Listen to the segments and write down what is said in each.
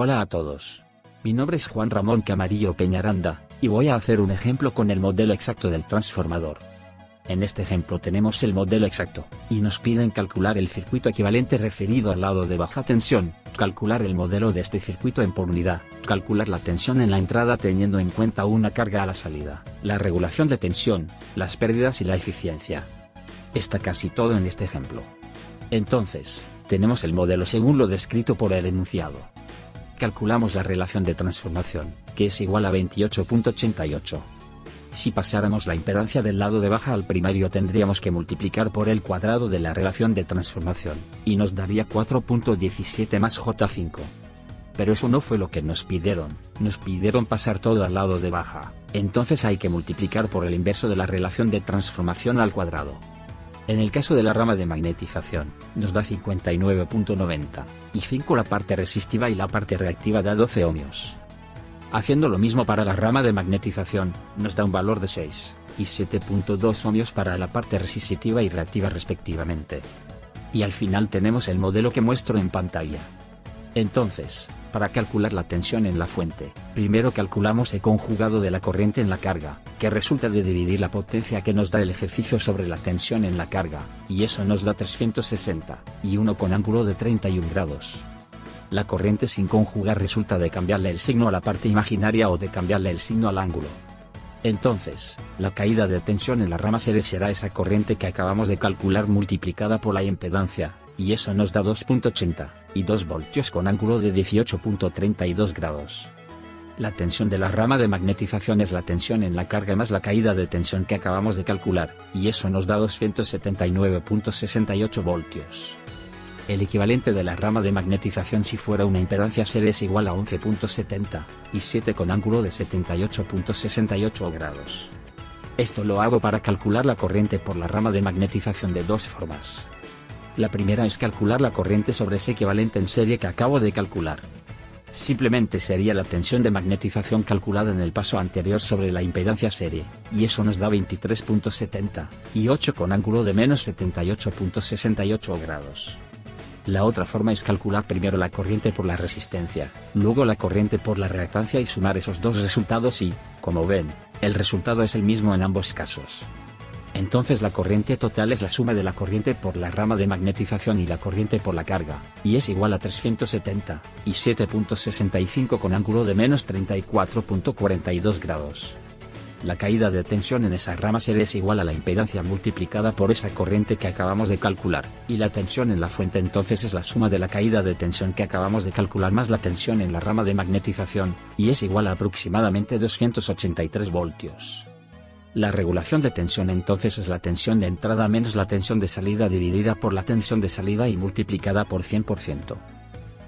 Hola a todos. Mi nombre es Juan Ramón Camarillo Peñaranda, y voy a hacer un ejemplo con el modelo exacto del transformador. En este ejemplo tenemos el modelo exacto, y nos piden calcular el circuito equivalente referido al lado de baja tensión, calcular el modelo de este circuito en por unidad, calcular la tensión en la entrada teniendo en cuenta una carga a la salida, la regulación de tensión, las pérdidas y la eficiencia. Está casi todo en este ejemplo. Entonces, tenemos el modelo según lo descrito por el enunciado calculamos la relación de transformación, que es igual a 28.88. Si pasáramos la impedancia del lado de baja al primario tendríamos que multiplicar por el cuadrado de la relación de transformación, y nos daría 4.17 más J5. Pero eso no fue lo que nos pidieron, nos pidieron pasar todo al lado de baja, entonces hay que multiplicar por el inverso de la relación de transformación al cuadrado. En el caso de la rama de magnetización, nos da 59.90, y 5 la parte resistiva y la parte reactiva da 12 ohmios. Haciendo lo mismo para la rama de magnetización, nos da un valor de 6, y 7.2 ohmios para la parte resistiva y reactiva respectivamente. Y al final tenemos el modelo que muestro en pantalla. Entonces, para calcular la tensión en la fuente, primero calculamos el conjugado de la corriente en la carga, que resulta de dividir la potencia que nos da el ejercicio sobre la tensión en la carga, y eso nos da 360, y uno con ángulo de 31 grados. La corriente sin conjugar resulta de cambiarle el signo a la parte imaginaria o de cambiarle el signo al ángulo. Entonces, la caída de tensión en la rama serie será esa corriente que acabamos de calcular multiplicada por la impedancia, y eso nos da 2.80, y 2 voltios con ángulo de 18.32 grados. La tensión de la rama de magnetización es la tensión en la carga más la caída de tensión que acabamos de calcular, y eso nos da 279.68 voltios. El equivalente de la rama de magnetización si fuera una impedancia serie es igual a 11.70, y 7 con ángulo de 78.68 grados. Esto lo hago para calcular la corriente por la rama de magnetización de dos formas. La primera es calcular la corriente sobre ese equivalente en serie que acabo de calcular. Simplemente sería la tensión de magnetización calculada en el paso anterior sobre la impedancia serie, y eso nos da 23.70, y 8 con ángulo de menos 78.68 grados. La otra forma es calcular primero la corriente por la resistencia, luego la corriente por la reactancia y sumar esos dos resultados y, como ven, el resultado es el mismo en ambos casos. Entonces la corriente total es la suma de la corriente por la rama de magnetización y la corriente por la carga, y es igual a 370, y 7.65 con ángulo de menos 34.42 grados. La caída de tensión en esa rama serie es igual a la impedancia multiplicada por esa corriente que acabamos de calcular, y la tensión en la fuente entonces es la suma de la caída de tensión que acabamos de calcular más la tensión en la rama de magnetización, y es igual a aproximadamente 283 voltios. La regulación de tensión entonces es la tensión de entrada menos la tensión de salida dividida por la tensión de salida y multiplicada por 100%.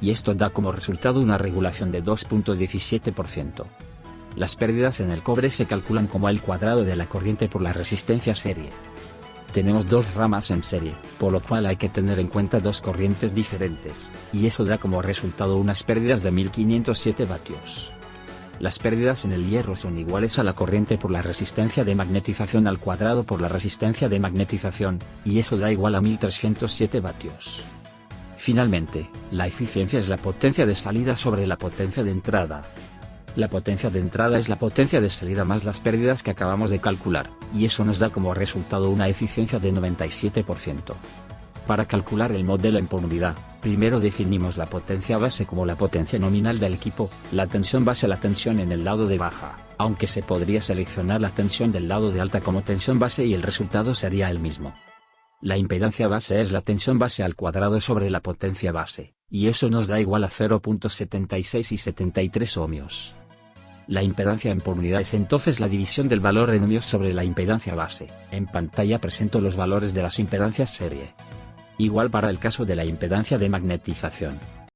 Y esto da como resultado una regulación de 2.17%. Las pérdidas en el cobre se calculan como el cuadrado de la corriente por la resistencia serie. Tenemos dos ramas en serie, por lo cual hay que tener en cuenta dos corrientes diferentes, y eso da como resultado unas pérdidas de 1507 vatios. Las pérdidas en el hierro son iguales a la corriente por la resistencia de magnetización al cuadrado por la resistencia de magnetización, y eso da igual a 1307 vatios. Finalmente, la eficiencia es la potencia de salida sobre la potencia de entrada. La potencia de entrada es la potencia de salida más las pérdidas que acabamos de calcular, y eso nos da como resultado una eficiencia de 97%. Para calcular el modelo en por unidad, primero definimos la potencia base como la potencia nominal del equipo, la tensión base la tensión en el lado de baja, aunque se podría seleccionar la tensión del lado de alta como tensión base y el resultado sería el mismo. La impedancia base es la tensión base al cuadrado sobre la potencia base, y eso nos da igual a 0.76 y 73 ohmios. La impedancia en por unidad es entonces la división del valor en ohmios sobre la impedancia base. En pantalla presento los valores de las impedancias serie igual para el caso de la impedancia de magnetización.